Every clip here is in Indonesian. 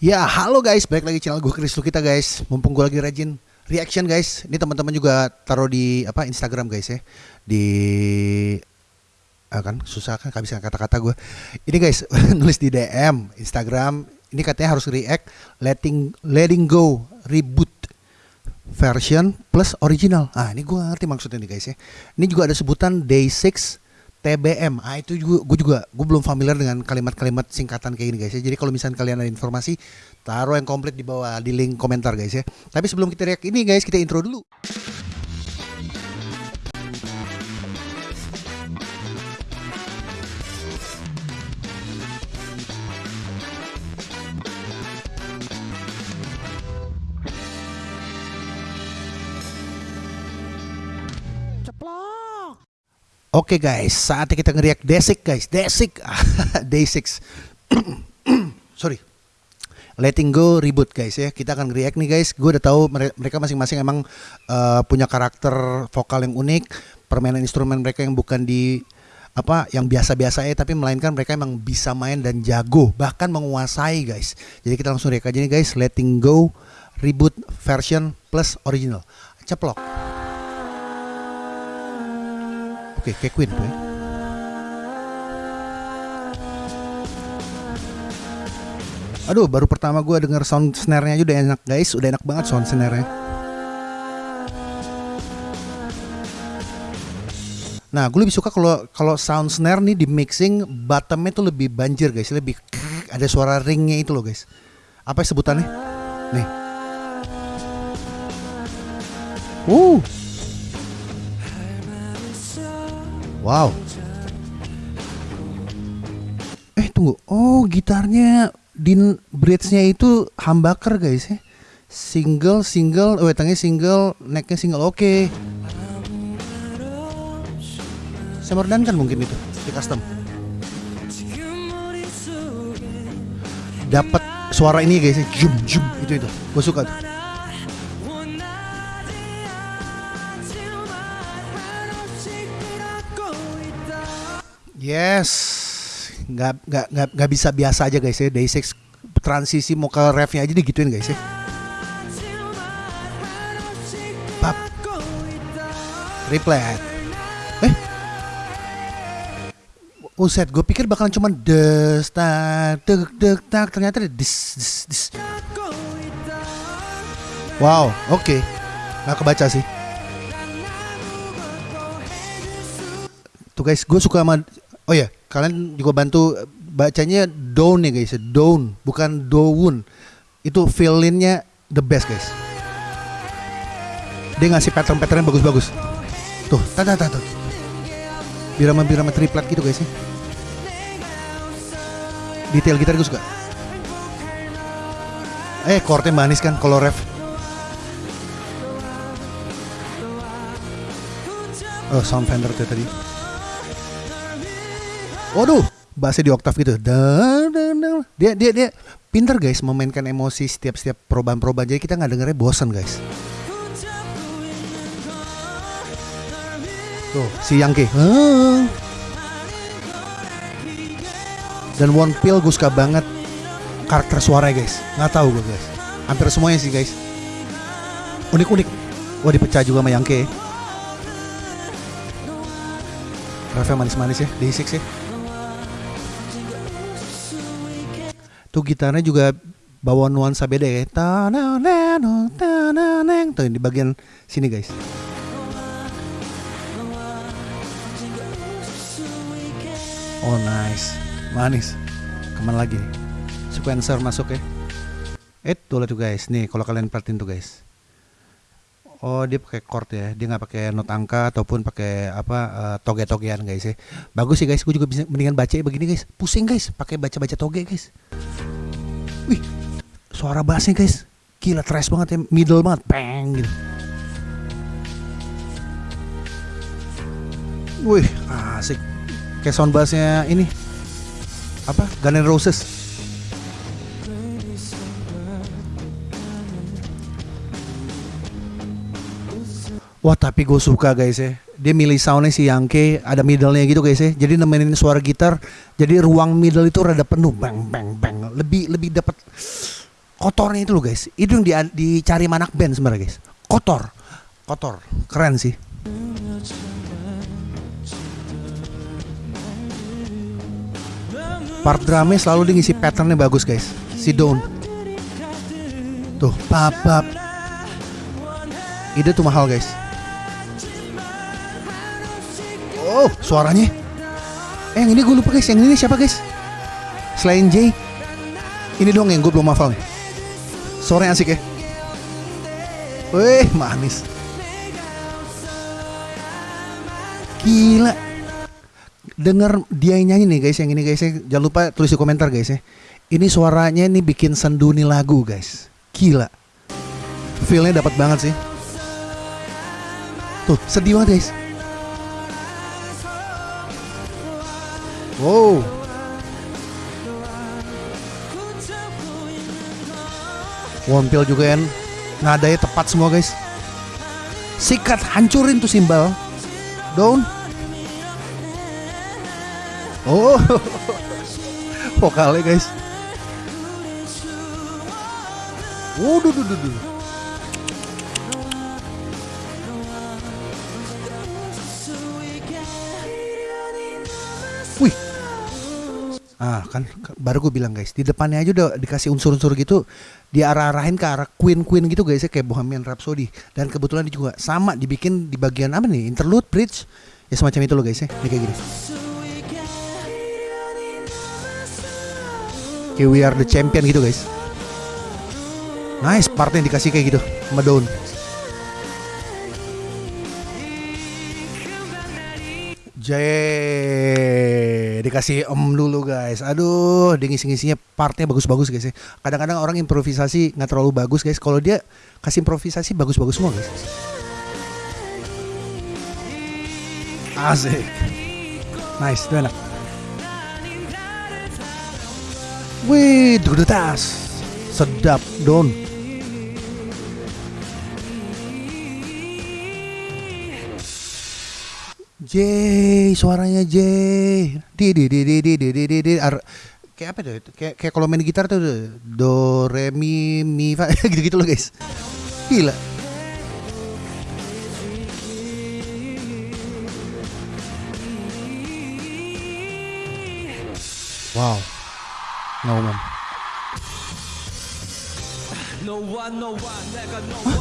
Ya, halo guys, balik lagi channel gue Chris kita guys. Mumpung gue lagi rajin reaction guys. Ini teman-teman juga taruh di apa Instagram guys ya. Di ah, kan susah kan kehabisan kata-kata gue. Ini guys nulis di DM Instagram. Ini katanya harus react letting letting go reboot version plus original. Ah, ini gue ngerti maksudnya nih guys ya. Ini juga ada sebutan day 6 TBM. Ah itu juga gue juga gue belum familiar dengan kalimat-kalimat singkatan kayak gini guys ya. Jadi kalau misalnya kalian ada informasi taruh yang komplit di bawah di link komentar guys ya. Tapi sebelum kita react ini guys, kita intro dulu. Oke guys, saatnya kita ngeriak Desik guys, Desik, Day 6 Sorry, Letting Go reboot guys ya. Kita akan ngeriak nih guys. Gue udah tahu mereka masing-masing emang uh, punya karakter vokal yang unik, permainan instrumen mereka yang bukan di apa yang biasa-biasa ya, tapi melainkan mereka emang bisa main dan jago, bahkan menguasai guys. Jadi kita langsung react aja nih guys, Letting Go reboot version plus original. Ceplok. Oke, kayak Queen tuh ya. Aduh, baru pertama gue denger sound snare-nya aja udah enak guys, udah enak banget sound snare-nya. Nah, gue lebih suka kalau kalau sound snare nih di mixing bottomnya tuh lebih banjir guys, lebih ada suara ringnya itu loh guys. Apa sebutannya? Nih. Uh. Wow. Eh tunggu. Oh gitarnya din bridge-nya itu humbucker guys ya. Single single, oh tangnya single, necknya single. Oke. Okay. Semordan kan mungkin itu di custom. Dapat suara ini guys ya. Jum jum itu itu. Gue suka tuh. Yes, nggak nggak nggak nggak bisa biasa aja guys ya. Day 6 transisi mau ke refnya aja digituin guys ya. Pap. Replet. Eh. Uset, gue pikir bakalan cuma des tak deg deg tak ternyata ada dis dis dis. Wow, oke. Okay. Nggak kebaca sih. Tuh guys, gue suka sama Oh ya, kalian juga bantu bacanya down ya guys, down bukan down. Itu feel-nya the best guys. Dia ngasih pattern-pattern bagus-bagus. Tuh, tata tata. Birama-birama triplet gitu guys ya. Detail gitar gue suka. Eh, chordnya manis kan kalau ref. Oh, sound Fender tadi. Waduh, bassnya di oktav gitu. Dia dia dia pinter guys memainkan emosi setiap setiap perubahan-perubahan. Jadi kita nggak dengernya bosan guys. Tuh si Yangke. Dan One Pill gue suka banget karakter suaranya guys. Nggak tahu gue guys. Hampir semuanya sih guys. Unik-unik. Wah dipecah juga sama Yangke. Refnya manis-manis ya, D6 ya. Tuh gitarnya juga bawa nuansa beda ya. Tuh di bagian sini guys. Oh nice, manis. Ke mana lagi? Sequencer masuk ya. Eh tuh tuh guys, nih kalau kalian perhatiin tuh guys. Oh dia pakai chord ya, dia nggak pakai not angka ataupun pakai apa uh, toge-togean guys ya. Bagus sih guys, gue juga bisa mendingan baca begini guys. Pusing guys, pakai baca-baca toge guys. Wih, suara bassnya guys, gila trash banget ya, middle banget, peng gitu. Wih, asik. Kayak sound bassnya ini apa? Guns N' Roses. Wah tapi gue suka guys ya. Dia milih soundnya si Yangke Ada middle-nya gitu guys ya. Jadi nemenin suara gitar Jadi ruang middle itu rada penuh Bang bang bang. Lebih lebih dapat Kotornya itu loh guys. Itu yang di, dicari manak band sebenarnya guys. Kotor. Kotor. Keren sih. Part drumnya selalu dia ngisi patternnya bagus guys. Si Dawn. Tuh pap pap Ide tuh mahal guys Oh, suaranya. Eh, yang ini gue lupa guys. Yang ini siapa guys? Selain Jay. Ini dong yang gue belum hafal nih. Suaranya asik ya. Wih, manis. Gila. Dengar dia nyanyi nih guys, yang ini guys. Jangan lupa tulis di komentar guys ya. Ini suaranya nih bikin sendu nih lagu guys. Gila. Feelnya dapat banget sih. Tuh, sedih banget guys. Wow. Wompil juga kan nadanya tepat semua guys. Sikat hancurin tuh simbal. Down. Oh. Vokalnya guys. Waduh, duh, duh, duh. Ah kan baru gue bilang guys di depannya aja udah dikasih unsur-unsur gitu diarah-arahin ke arah Queen Queen gitu guys ya kayak Bohemian Rhapsody. Dan kebetulan dia juga sama dibikin di bagian apa nih interlude bridge ya semacam itu loh guys ya ini kayak gini. Kayak We Are The Champion gitu guys. Nice partnya dikasih kayak gitu Madonna Jay dikasih om dulu guys. Aduh, dia ngisi-ngisinya partnya bagus-bagus guys ya. Kadang-kadang orang improvisasi nggak terlalu bagus guys. Kalau dia kasih improvisasi bagus-bagus semua guys. Asik. Nice, itu enak. Wih, tas. Sedap, don. J suaranya J di di di di di di di di di. Ar kayak apa tuh? Kayak kayak kalau main gitar tuh do re mi mi fa. Gitu gitu loh guys. Gila. Wow. Ngomong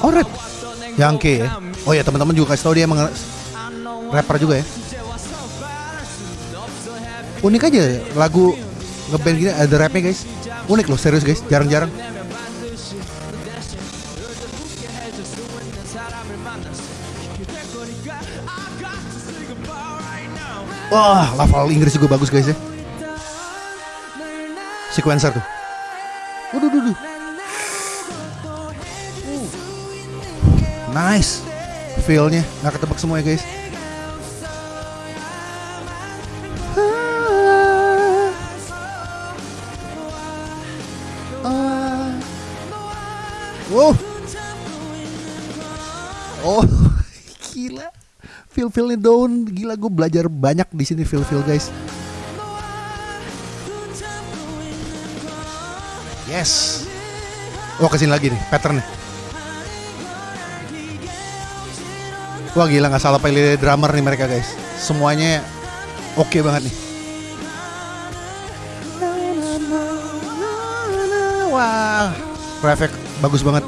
Oh, Red. Yang ya. Oh ya, teman-teman juga kasih tau dia emang rapper juga ya unik aja lagu ngeband gini ada rapnya guys unik loh serius guys jarang-jarang Wah, level Inggris juga bagus guys ya. Sequencer tuh. Waduh, duh, duh. Nice. Feel-nya nggak ketebak semua ya guys. Feel feelnya down, gila gue belajar banyak di sini feel feel guys. Yes. Oh ke sini lagi nih patternnya. Wah gila nggak salah pilih drummer nih mereka guys. Semuanya oke okay banget nih. Wah, perfect bagus banget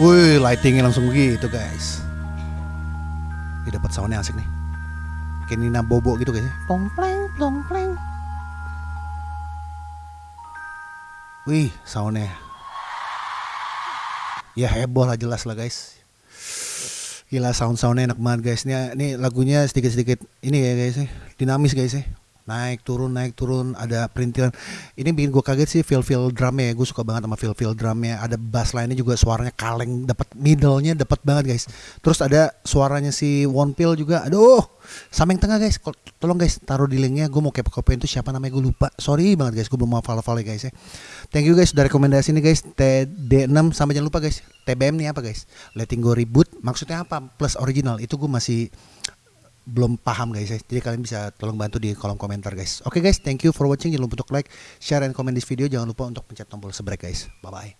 Wih, lightingnya langsung begitu guys. Ini dapat soundnya asik nih. Kayak Nina Bobo gitu guys. Tong pleng, tong pleng. Wih, soundnya. Ya heboh lah jelas lah guys. Gila sound soundnya enak banget guys. Ini, ini lagunya sedikit sedikit ini ya guys. Dinamis guys ya. Naik turun naik turun ada perintilan. Ini bikin gue kaget sih feel feel drumnya ya. Gue suka banget sama feel feel drumnya. Ada bass lainnya juga suaranya kaleng dapat middle-nya dapat banget guys. Terus ada suaranya si One Pill juga. Aduh sama yang tengah guys. Tolong guys taruh di linknya. Gue mau kepo kepoin itu siapa namanya gue lupa. Sorry banget guys. Gue belum mau follow follow guys ya. Thank you guys udah rekomendasi nih guys. TD6 sama jangan lupa guys. TBM nih apa guys? Letting go reboot. Maksudnya apa? Plus original. Itu gue masih belum paham guys ya. Jadi kalian bisa tolong bantu di kolom komentar guys. Oke okay, guys, thank you for watching. Jangan lupa untuk like, share, dan komen di video. Jangan lupa untuk pencet tombol subscribe guys. Bye bye.